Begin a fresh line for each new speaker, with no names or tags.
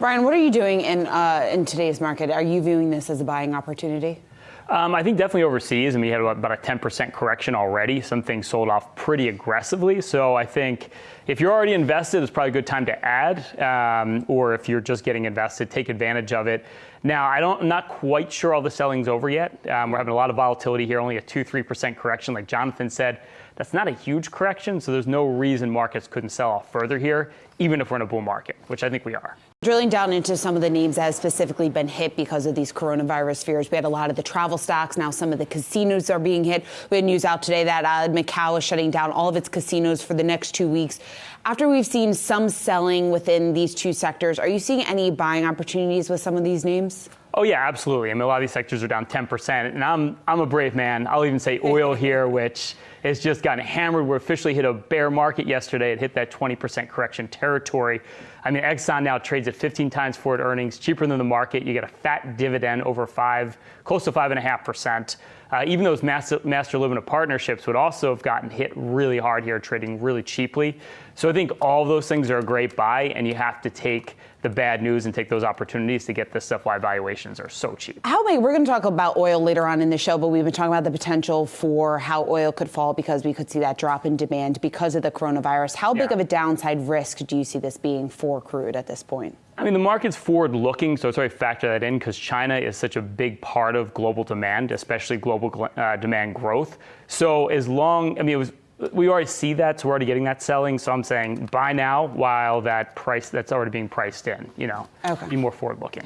Brian, what are you doing in uh, in today's market? Are you viewing this as a buying opportunity?
Um, I think definitely overseas, and we had about a 10% correction already. Some things sold off pretty aggressively. So I think if you're already invested, it's probably a good time to add. Um, or if you're just getting invested, take advantage of it. Now, I don't, I'm not quite sure all the selling's over yet. Um, we're having a lot of volatility here, only a 2 3% correction, like Jonathan said. That's not a huge correction, so there's no reason markets couldn't sell off further here, even if we're in a bull market, which I think we are.
Drilling down into some of the names that have specifically been hit because of these coronavirus fears, we had a lot of the travel stocks. Now some of the casinos are being hit. We had news out today that uh, Macau is shutting down all of its casinos for the next two weeks. After we've seen some selling within these two sectors, are you seeing any buying opportunities with some of these names?
Oh yeah, absolutely. I mean, a lot of these sectors are down 10%, and I'm I'm a brave man. I'll even say oil here, which has just gotten hammered. We officially hit a bear market yesterday. It hit that 20% correction territory. I mean, Exxon now trades at 15 times forward earnings, cheaper than the market. You get a fat dividend over five, close to five and a half percent. Uh, even those master, master limited partnerships would also have gotten hit really hard here, trading really cheaply. So I think all those things are a great buy, and you have to take the bad news and take those opportunities to get this stuff why valuations are so cheap.
How big? We're going to talk about oil later on in the show, but we've been talking about the potential for how oil could fall because we could see that drop in demand because of the coronavirus. How big
Yeah.
of a downside risk do you see this being for crude at this point?
I mean, the market's forward looking, so it's already factor that in because China is such a big part of global demand, especially global gl- uh, demand growth. So as long, I mean, it was. We already see that, so we're already getting that selling. So I'm saying buy now while that price that's already being priced in. You know,
Okay.
be more forward looking.